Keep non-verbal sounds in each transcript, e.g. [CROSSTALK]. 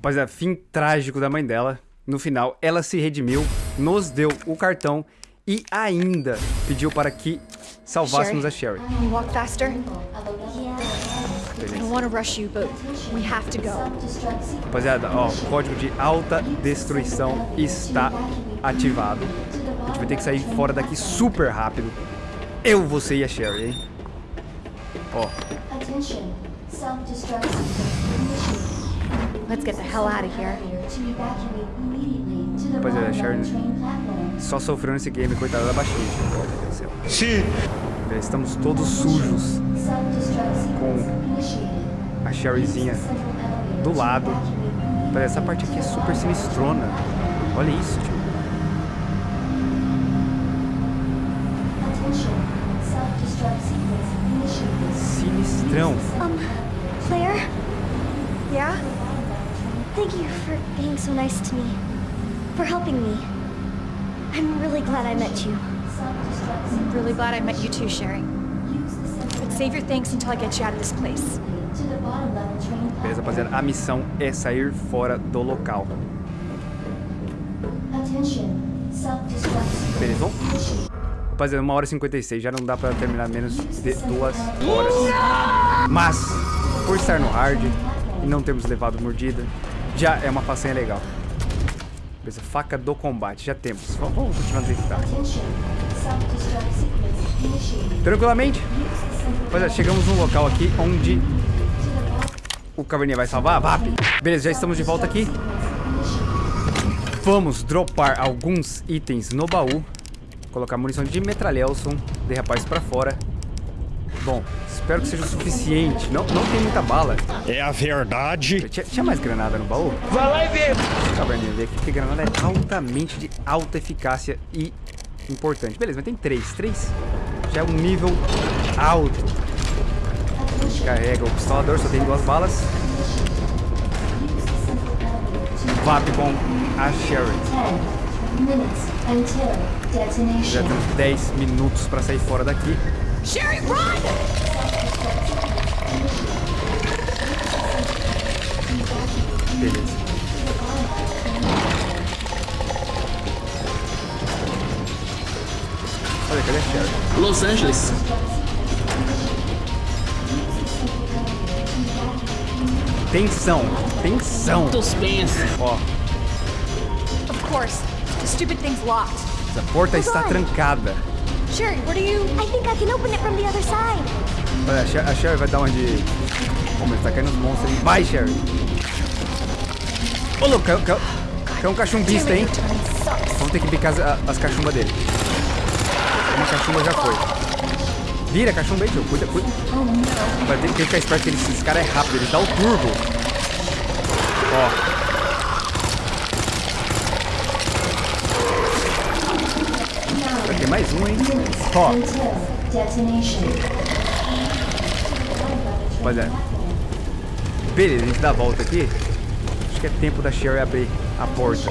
Rapaziada, fim trágico da mãe dela. No final, ela se redimiu, nos deu o cartão e ainda pediu para que salvássemos a Sherry. Can you walk faster? I Beleza. don't want to rush you, but we have to go. Rapaziada, ó, o código de alta destruição está ativado. A gente vai ter que sair fora daqui super rápido. Eu, você e a Sherry, hein? Ó, Attention. Self-destruct Let's get the hell out of here. Rapaziada, Sharon- level train platform. só sofreu nesse game, coitada da baixinha. Meu Deus do céu. Sim. Já Estamos todos sujos. Initiated. A Sherryzinha do lado. essa parte aqui é super sinistrona. Olha isso, tio. Sinistrão. Um, Claire? Yeah? Thank you for being so nice to me. For helping me. I'm really glad I met you. Self-destruct I'm really glad I met you too, Sherry. Use the central But save your thanks until I get you out of this place. Beleza, rapaziada. A missão é sair fora do local. Attention. Self-destruct sequence Beleza, vamos? initiated. Rapaziada, 1 hora e 56. Já não dá pra terminar menos de duas horas. Mas, por estar no hard e não termos levado mordida, já é uma façanha legal. Beleza, faca do combate. Já temos. Vamos, vamos continuar do jeito tá. Tranquilamente. Rapaziada, chegamos num local aqui onde o caverninha vai salvar. VAP. Beleza, já estamos de volta aqui. Vamos dropar alguns itens no baú. Colocar munição de metralhelson. Derrapar isso pra fora. Bom, espero que seja o suficiente. Não, não tem muita bala. É a verdade. Tinha, tinha mais granada no baú? Vai lá e vê. Caverninha, ver aqui, porque granada é altamente de alta eficácia e importante. Beleza, mas tem três. Três já é um nível alto. A gente carrega o pistolador, só tem duas balas. VAP com a Sherry. 10 minutes until Já temos 10 minutos pra sair fora daqui. Sherry, run! Beleza. Olha, cadê a Sherry? Los Angeles. Tensão, tensão. Suspense. Ó, Of course. The stupid thing's locked. Essa porta está trancada. Sherry, what you... I think I can open it from the other side. Olha, a Sher- a Sherry vai dar uma de... Pô, mas tá caindo os monstros. Vai, Sherry. Ô, louco, caiu, caiu, caiu um cachumbista, hein? Vamos ter que picar as, a- as cachumbas dele. Uma cachumba já foi. Vira a cachumba aí, tio. Cuida, cuida. Vai ter, tem que ficar esperto que esse cara é rápido. Ele dá o turbo. Ó. mais um, hein? Ó. Rapaziada. Beleza, a gente dá a volta aqui. Acho que é tempo da Sherry abrir a porta.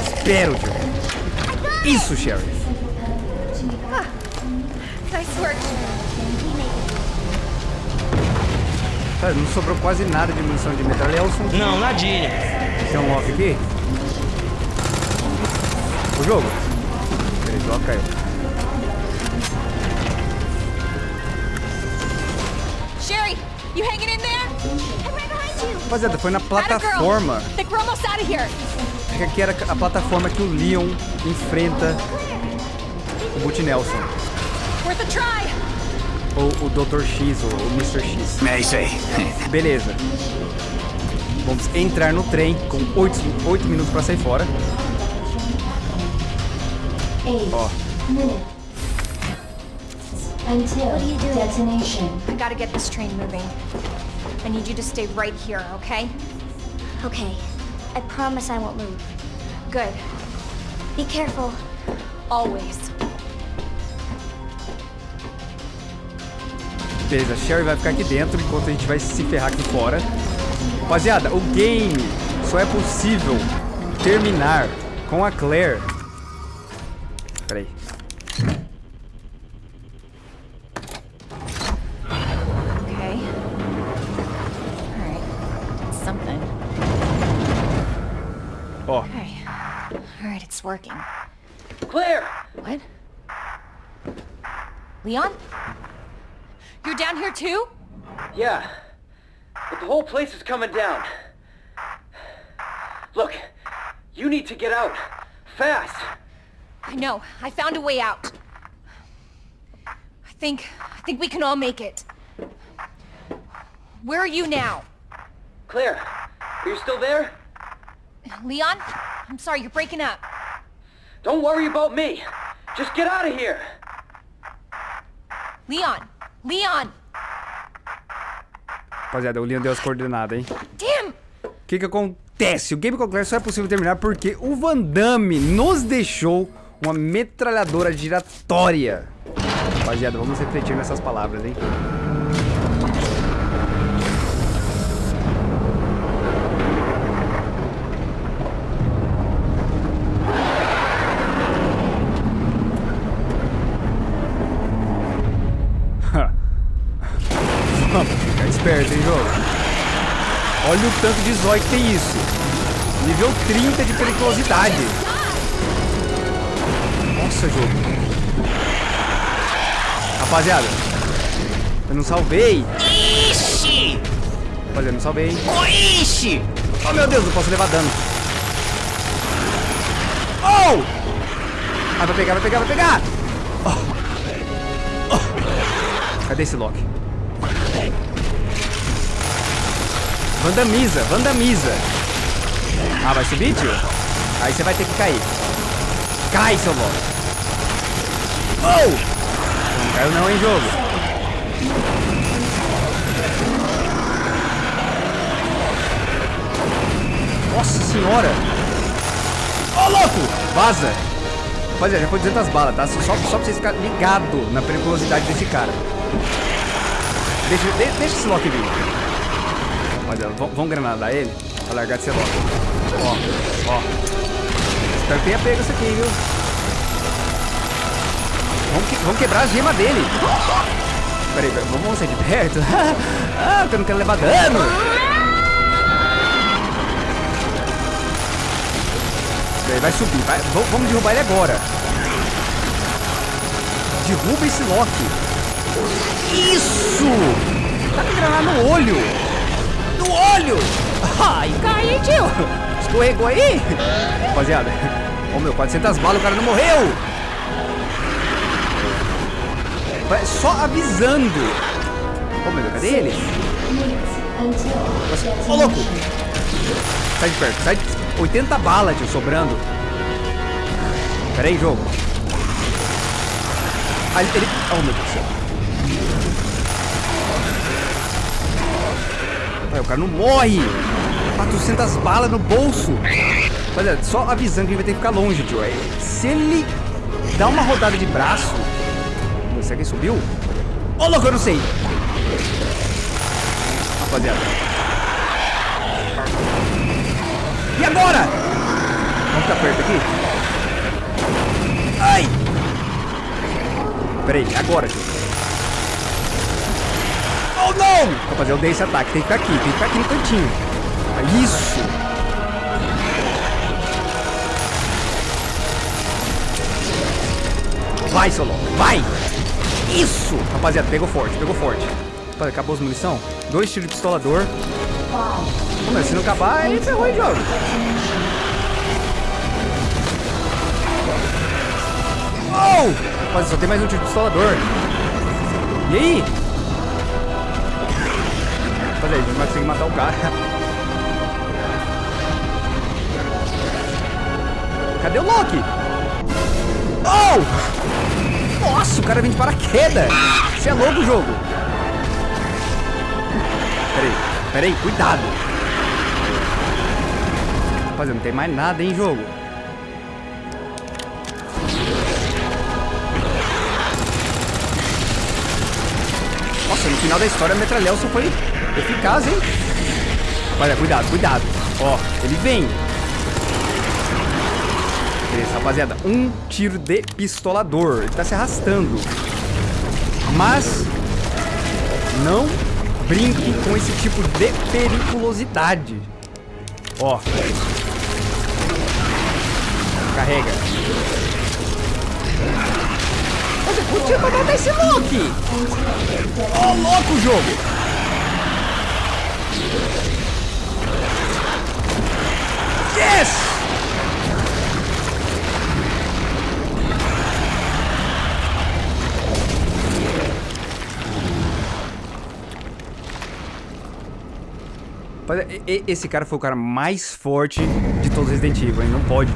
Espero, tio. Isso, Sherry. Nice work. Cara, não sobrou quase nada de munição de metralhelson. Não, nadinha. Tem um lock aqui. O jogo. Lock caiu. Sherry, you hanging in there? I'm right behind you. Rapaziada, foi na plataforma. Think we're almost out of here. Acho que aqui era a plataforma que o Leon enfrenta o Boot Nelson. Worth a try. Ou o Dr. X, ou o Mr. X. É isso aí. [LAUGHS] Beleza. Vamos entrar no trem com 8, minutos pra sair fora. 8 Ó, until detonation. I gotta get this train moving. I need you to stay right here, okay? Okay. I promise I won't move. Good. Be careful. Always. beleza. A Sherry vai ficar aqui dentro enquanto a gente vai se ferrar aqui fora. Rapaziada, o game só é possível terminar com a Claire. Peraí. Okay. Alright. Something. Ó, Okay. All right, it's working. Claire! What? Leon? You're down here too? Yeah. But the whole place is coming down. Look, you need to get out. Fast. I know. I found a way out. I think... I think we can all make it. Where are you now? Claire, are you still there? Leon? I'm sorry, you're breaking up. Don't worry about me. Just get out of here. Leon! Leon! rapaziada, o Leon deu as coordenadas, hein? Damn! O que que acontece? O Game Conclair só é possível terminar porque o Van Damme nos deixou uma metralhadora giratória. Rapaziada, vamos refletir nessas palavras, hein? [LAUGHS] Vamos ficar esperto, hein, jogo? Olha o tanto de zóio que tem isso. Nível 30 de periculosidade. Nossa, jogo. Rapaziada, eu não salvei. Ixi! Rapaziada, eu não salvei, hein? Ixi! Oh, meu Deus, não posso levar dano. Oh! Ah, vai pegar, vai pegar, vai pegar! Oh. Oh. Cadê esse Loki? Vandamiza, vandamiza. Ah, vai subir, tio? Aí você vai ter que cair. Cai, seu Loki. Oh! Não caiu não, hein, jogo? Nossa senhora! Ô, louco! Vaza! Rapaziada, já foi 200 balas, tá? Só, só pra vocês ficarem ligados na periculosidade desse cara. Deixa, de, deixa esse Loki vir. Vamos, granadar ele pra largar de ser Loki. Ó, ó. Espero que tenha pego isso aqui, viu? Vamos, que- vamos quebrar a gema dele. Peraí, peraí, vamos sair de perto? [LAUGHS] ah, eu não quero levar dano. Ele vai subir, vai, vamos, derrubar ele agora. Derruba esse Loki. Isso! Tá com granada no olho. No olho! Ai, cai, hein, tio? Escorregou aí? Rapaziada, ô meu, 400 balas, o cara não morreu. Só avisando. Ô meu Deus, cadê ele? Until Ô louco! detonation. Sai de perto, sai de... 80 balas, tio, sobrando. Pera aí, jogo. Ah, ele... Oh, meu Deus do céu. O cara não morre. 400 balas no bolso. Olha, só avisando que ele vai ter que ficar longe, tio. Se ele dá uma rodada de braço... Será que subiu? Ô, louco, eu não sei. Rapaziada. E agora? Vamos ficar perto aqui? Ai! Peraí, agora, tio. Oh, não! Rapaziada, eu dei esse ataque. Tem que ficar aqui, tem que ficar aqui no cantinho. Ah, Isso! Vai, Solon, vai! Isso! Rapaziada, pegou forte, pegou forte. Acabou as munição? Dois tiros de pistolador. Se não acabar, aí ferrou em jogo. Oh! Rapaziada, só tem mais um tiro de pistolador. E aí? Rapaziada, a gente vai conseguir matar o cara. Cadê o Loki? Oh! Nossa, o cara vem de paraquedas. Você é louco jogo. Peraí, peraí, cuidado. Rapaziada, não tem mais nada, hein, jogo. Nossa, no final da história, a Metralhelson foi eficaz, hein? Olha, cuidado, cuidado. Ó, ele vem. Rapaziada. Um tiro de pistolador. Ele tá se arrastando. Mas não brinque com esse tipo de periculosidade. Ó. Carrega. Você podia matar esse Loki! Ô, louco, jogo! Esse cara foi o cara mais forte de todos os Resident Evil? Não pode.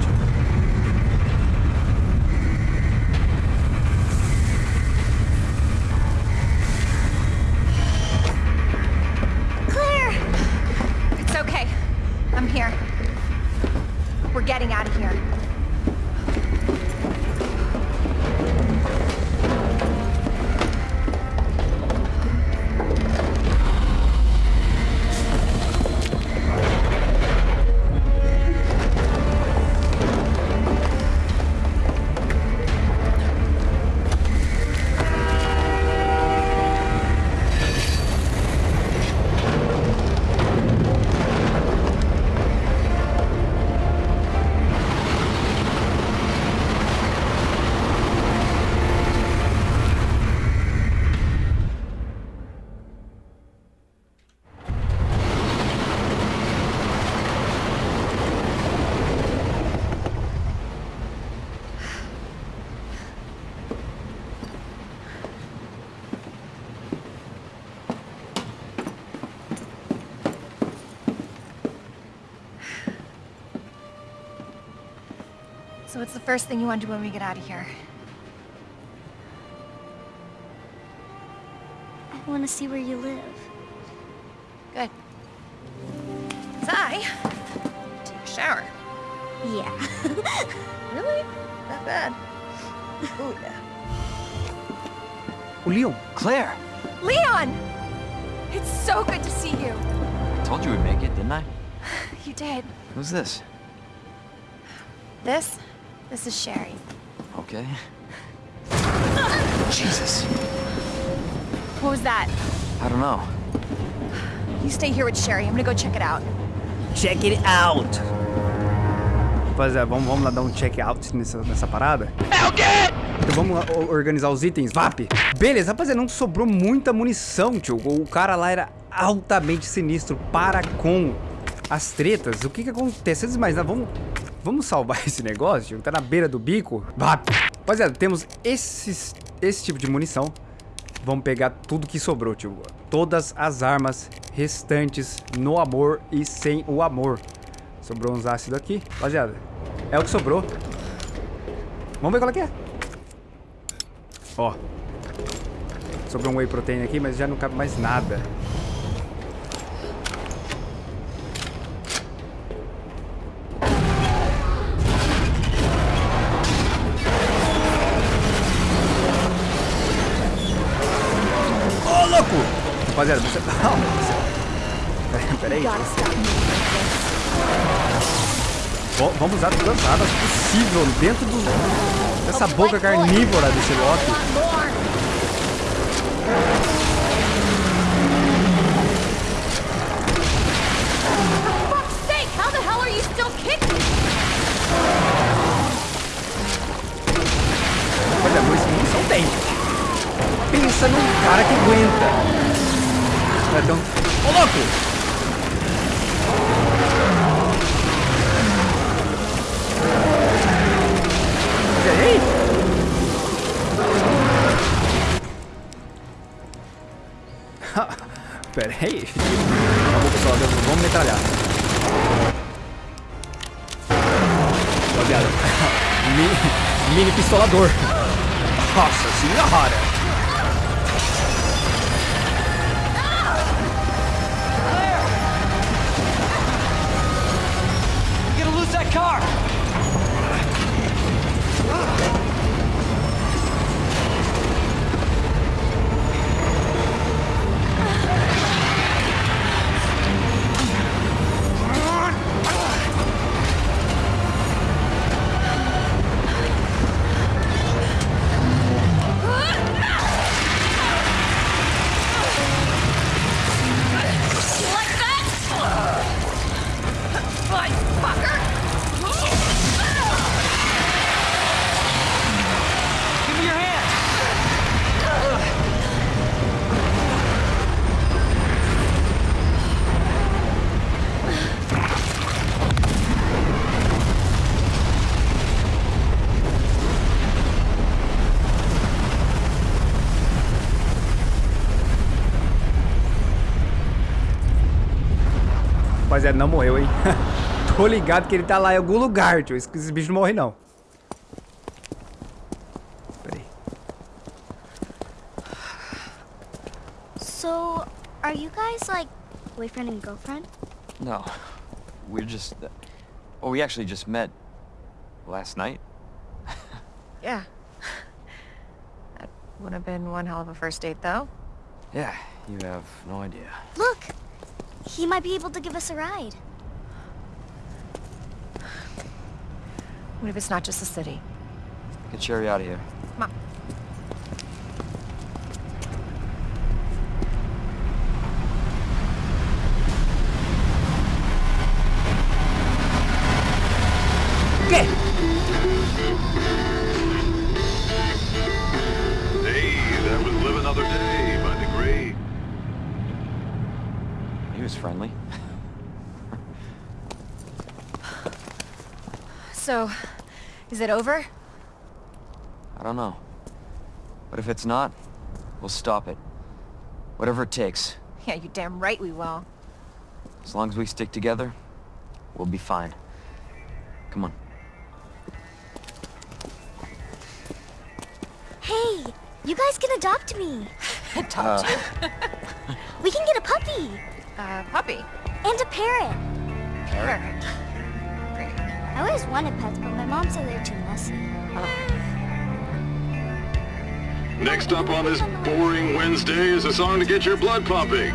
So what's the first thing you want to do when we get out of here? I want to see where you live. Good. 'Cause I take a shower. Yeah. [LAUGHS] Really? Not bad? Oh yeah. O Leon. Claire! Leon! It's so good to see you. I told you we'd make it, didn't I? [SIGHS] You did. Who's this? This? This is Sherry. Okay. Jesus. What was that? I don't know. You stay here with Sherry. I'm gonna go check it out. Check it out! Rapaziada, vamos, vamos lá dar um check out nessa, nessa parada? É o quê? Então vamos organizar os itens, VAP. Beleza, rapaziada, não sobrou muita munição, tio. O cara lá era altamente sinistro para com as tretas. O que que acontece? Antes de mais nada, vamos, vamos salvar [LAUGHS] esse negócio. Tá na beira do bico. VAP. Rapaziada, temos esses, esse tipo de munição. Vamos pegar tudo que sobrou, tio. Todas as armas restantes no amor e sem o amor. Sobrou uns ácidos aqui. Rapaziada, é o que sobrou. Vamos ver qual é que é. Ó. Sobrou um whey protein aqui, mas já não cabe mais nada. Rapaziada, você... [LAUGHS] Você... Peraí, vamos usar todas as armas possível dentro do, dessa boca carnívora desse Loki. Olha, munição munição tem. Pensa num cara que aguenta. Então... Ô, louco! [LAUGHS] Pera aí. Vamos, pessoal, vamos metralhar. Rapaziada. [LAUGHS] Mini, mini pistolador. [LAUGHS] Nossa senhora! Rapaziada, não morreu, hein? [LAUGHS] Tô ligado que ele tá lá em algum lugar, tio. Esse, esse bicho não morre, não. Pera aí. So, are you guys like boyfriend and girlfriend? No. We're just... Uh, well, we actually just met last night. [LAUGHS] Yeah. That would have been one hell of a first date, though. Yeah, you have no idea. Look! He might be able to give us a ride. What if it's not just the city? Get Sherry out of here. Is it over? I don't know. But if it's not, we'll stop it. Whatever it takes. Yeah, you damn right we will. As long as we stick together, we'll be fine. Come on. Hey! You guys can adopt me! [LAUGHS] Adopt you. [LAUGHS] We can get a puppy! Uh, puppy. And a parrot! Parrot. I always wanted pets, but my mom said they're too messy. Next up on this boring Wednesday is a song to get your blood pumping.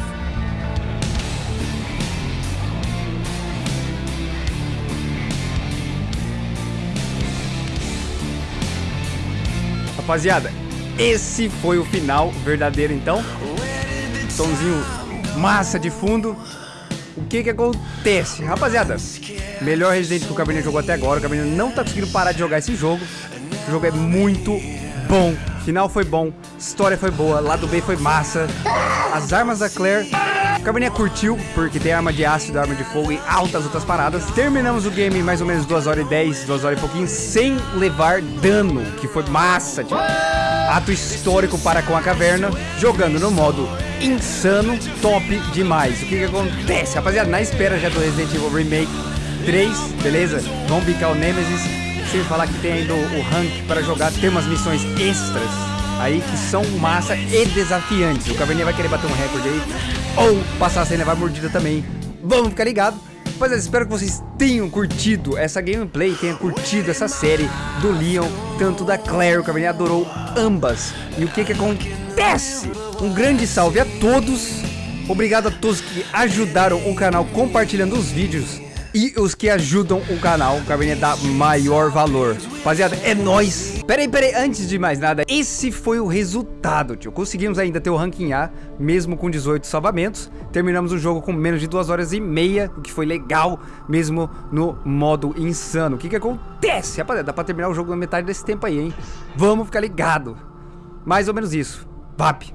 Rapaziada, esse foi o final verdadeiro, então. Somzinho massa de fundo. O que que acontece? Rapaziada, melhor Resident que o Cabernet jogou até agora. O Cabernet não tá conseguindo parar de jogar esse jogo. O jogo é muito bom. Final foi bom, história foi boa, lado B foi massa. As armas da Claire, o Cabernet curtiu, porque tem arma de ácido, arma de fogo e altas outras paradas. Terminamos o game em mais ou menos 2 horas e 10, 2 horas e pouquinho, sem levar dano, que foi massa, tipo. Ato histórico para com a caverna, jogando no modo insano, top demais. O que que acontece? Rapaziada, na espera já do Resident Evil Remake 3, beleza? Vamos picar o Nemesis, sem falar que tem ainda o, o rank para jogar, tem umas missões extras aí que são massa e desafiantes. O Caverninha vai querer bater um recorde aí, ou passar sem levar mordida também. Vamos ficar ligado. Rapaziada, espero que vocês tenham curtido essa gameplay, tenham curtido essa série do Leon, tanto da Claire, o Caverninha adorou ambas. E o que que acontece? Um grande salve a todos. Obrigado a todos que ajudaram o canal compartilhando os vídeos e os que ajudam o canal, o Cabernet dá maior valor. Rapaziada, é nóis. Pera aí, pera aí, antes de mais nada, esse foi o resultado, tio. Conseguimos ainda ter o ranking A, mesmo com 18 salvamentos. Terminamos o jogo com menos de 2 horas e meia, o que foi legal, mesmo no modo insano. O que que acontece? Rapaziada, dá pra terminar o jogo na metade desse tempo aí, hein? Vamos ficar ligado. Mais ou menos isso. VAP.